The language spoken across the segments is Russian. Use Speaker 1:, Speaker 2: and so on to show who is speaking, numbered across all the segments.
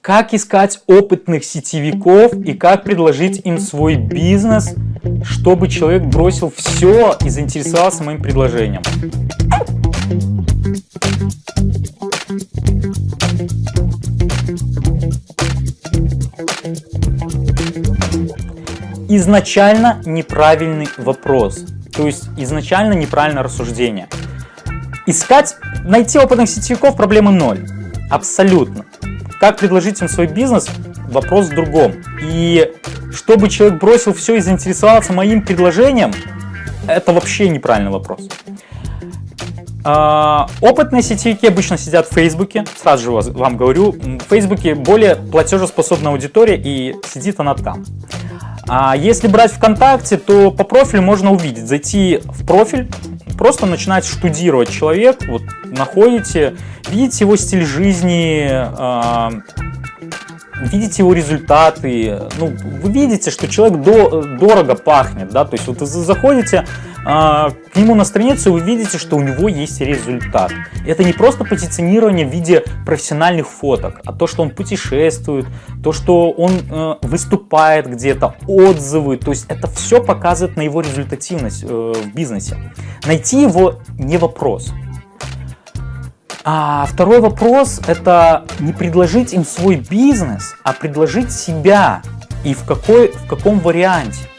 Speaker 1: как искать опытных сетевиков и как предложить им свой бизнес, чтобы человек бросил все и заинтересовался моим предложением. Изначально неправильный вопрос, то есть изначально неправильное рассуждение. Искать, найти опытных сетевиков проблемы ноль, абсолютно. Как предложить им свой бизнес? Вопрос в другом. И чтобы человек бросил все и заинтересовался моим предложением, это вообще неправильный вопрос. А, опытные сетевики обычно сидят в Фейсбуке, сразу же вам говорю, в Фейсбуке более платежеспособная аудитория и сидит она там. А если брать ВКонтакте, то по профилю можно увидеть, зайти в профиль, просто начинать штудировать. Человек, вот находите, видите его стиль жизни, э, видите его результаты, ну, вы видите, что человек до, дорого пахнет, да, то есть вот вы заходите к нему на страницу, вы видите, что у него есть результат. Это не просто позиционирование в виде профессиональных фоток, а то, что он путешествует, то, что он э, выступает где-то, отзывы, то есть это все показывает на его результативность э, в бизнесе. Найти его не вопрос. А второй вопрос – это не предложить им свой бизнес, а предложить себя и в, какой, в каком варианте.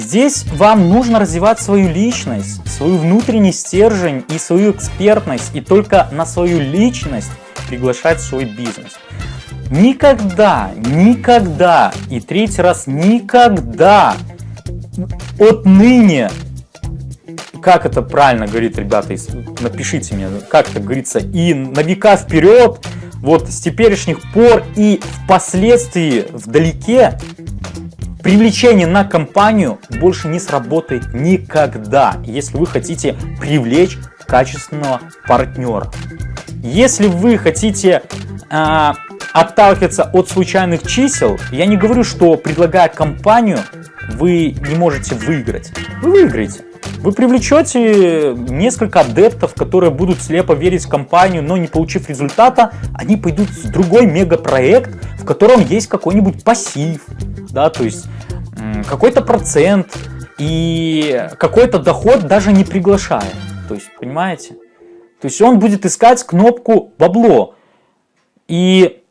Speaker 1: Здесь вам нужно развивать свою личность, свой внутренний стержень и свою экспертность, и только на свою личность приглашать свой бизнес. Никогда, никогда, и третий раз никогда отныне как это правильно говорит, ребята, напишите мне, как это говорится, и на века вперед, вот с теперешних пор и впоследствии вдалеке, привлечение на компанию больше не сработает никогда, если вы хотите привлечь качественного партнера. Если вы хотите э, отталкиваться от случайных чисел, я не говорю, что предлагая компанию, вы не можете выиграть. Вы выиграете. Вы привлечете несколько адептов, которые будут слепо верить в компанию, но не получив результата, они пойдут в другой мегапроект, в котором есть какой-нибудь пассив, да, то есть какой-то процент и какой-то доход даже не приглашая. То есть, понимаете? То есть он будет искать кнопку бабло. И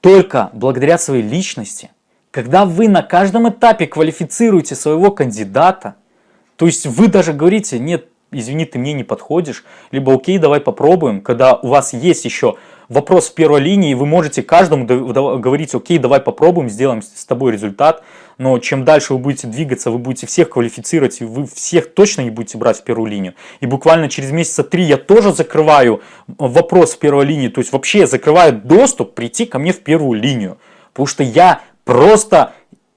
Speaker 1: только благодаря своей личности, когда вы на каждом этапе квалифицируете своего кандидата, то есть вы даже говорите, нет, извини, ты мне не подходишь, либо окей, давай попробуем, когда у вас есть еще вопрос в первой линии, вы можете каждому говорить, окей, давай попробуем, сделаем с тобой результат, но чем дальше вы будете двигаться, вы будете всех квалифицировать, и вы всех точно не будете брать в первую линию. И буквально через месяца три я тоже закрываю вопрос в первой линии, то есть вообще закрываю доступ прийти ко мне в первую линию, потому что я просто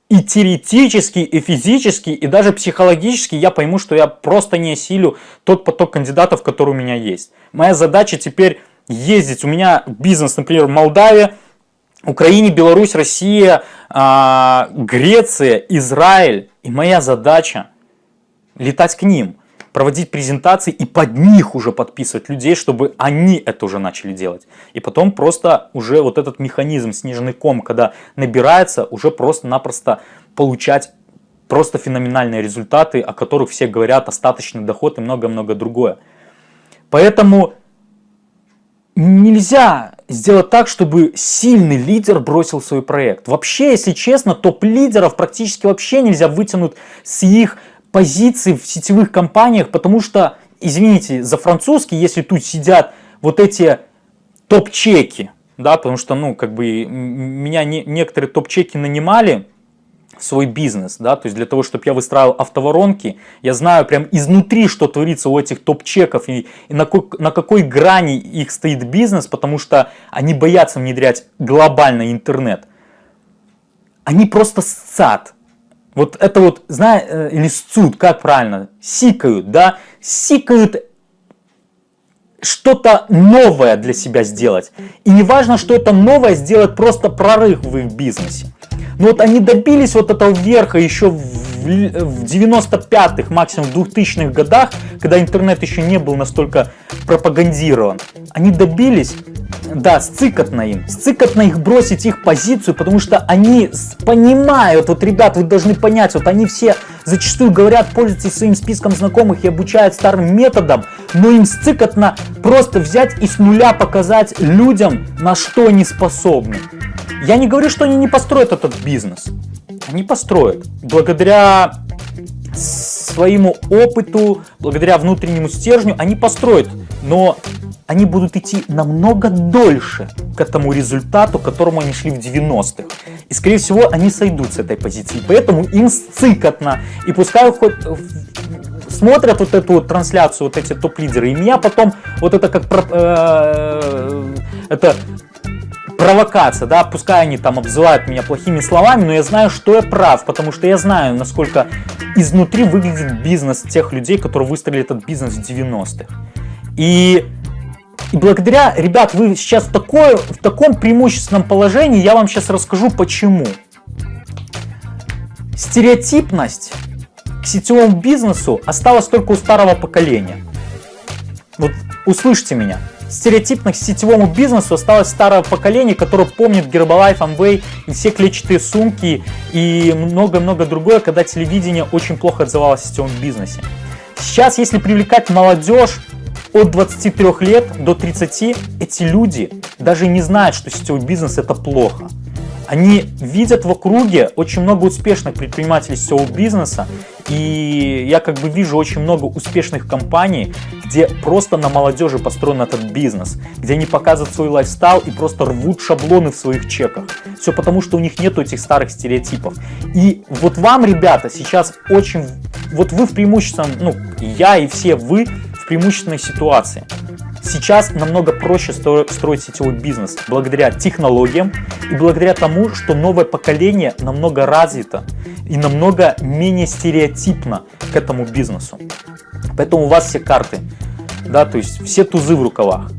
Speaker 1: и теоретически, и физически, и даже психологически я пойму, что я просто не осилю тот поток кандидатов, который у меня есть. Моя задача теперь ездить. У меня бизнес, например, в Молдавии, Украине, Беларусь, Россия, а, Греция, Израиль. И моя задача летать к ним проводить презентации и под них уже подписывать людей, чтобы они это уже начали делать. И потом просто уже вот этот механизм снежный ком, когда набирается, уже просто-напросто получать просто феноменальные результаты, о которых все говорят, остаточный доход и много-много другое. Поэтому нельзя сделать так, чтобы сильный лидер бросил свой проект. Вообще, если честно, топ-лидеров практически вообще нельзя вытянуть с их позиций в сетевых компаниях, потому что, извините, за французский, если тут сидят вот эти топ-чеки, да, потому что, ну, как бы, меня не, некоторые топ-чеки нанимали свой бизнес, да, то есть для того, чтобы я выстраивал автоворонки, я знаю прям изнутри, что творится у этих топ-чеков и, и на, какой, на какой грани их стоит бизнес, потому что они боятся внедрять глобальный интернет. Они просто сцат, вот это вот, знаешь, э, или сцут, как правильно, сикают, да, сикают что-то новое для себя сделать. И не важно, что это новое сделать просто прорыв в их бизнесе. Но вот они добились вот этого верха еще в 95-х, максимум в 2000-х годах, когда интернет еще не был настолько пропагандирован. Они добились да, сцикотно им. Сцикотно их бросить их позицию, потому что они понимают, вот, ребят, вы должны понять, вот они все зачастую говорят, пользуйтесь своим списком знакомых и обучают старым методом, но им сцикотно просто взять и с нуля показать людям, на что они способны. Я не говорю, что они не построят этот бизнес. Они построят. Благодаря своему опыту, благодаря внутреннему стержню, они построят. Но они будут идти намного дольше к этому результату, к которому они шли в 90-х. И, скорее всего, они сойдут с этой позиции. Поэтому им сцикотно. И пускай хоть смотрят вот эту трансляцию, вот эти топ-лидеры, и меня потом вот это как э, это провокация, да, пускай они там обзывают меня плохими словами, но я знаю, что я прав, потому что я знаю, насколько изнутри выглядит бизнес тех людей, которые выстроили этот бизнес в 90-х. И и благодаря, ребят, вы сейчас такое, в таком преимущественном положении, я вам сейчас расскажу почему. Стереотипность к сетевому бизнесу осталась только у старого поколения. Вот услышьте меня. Стереотипность к сетевому бизнесу осталось старого поколения, которое помнит Herbalife, Amway и все клетчатые сумки и много-много другое, когда телевидение очень плохо отзывалось о сетевом бизнесе. Сейчас, если привлекать молодежь, от 23 лет до 30 эти люди даже не знают, что сетевой бизнес это плохо. Они видят в округе очень много успешных предпринимателей сетевого бизнеса, и я как бы вижу очень много успешных компаний, где просто на молодежи построен этот бизнес, где они показывают свой лайфстайл и просто рвут шаблоны в своих чеках. Все потому, что у них нету этих старых стереотипов. И вот вам, ребята, сейчас очень... Вот вы в преимущественном, ну, я и все вы преимущественной ситуации. Сейчас намного проще строить сетевой бизнес благодаря технологиям и благодаря тому, что новое поколение намного развито и намного менее стереотипно к этому бизнесу. Поэтому у вас все карты, да, то есть все тузы в рукавах.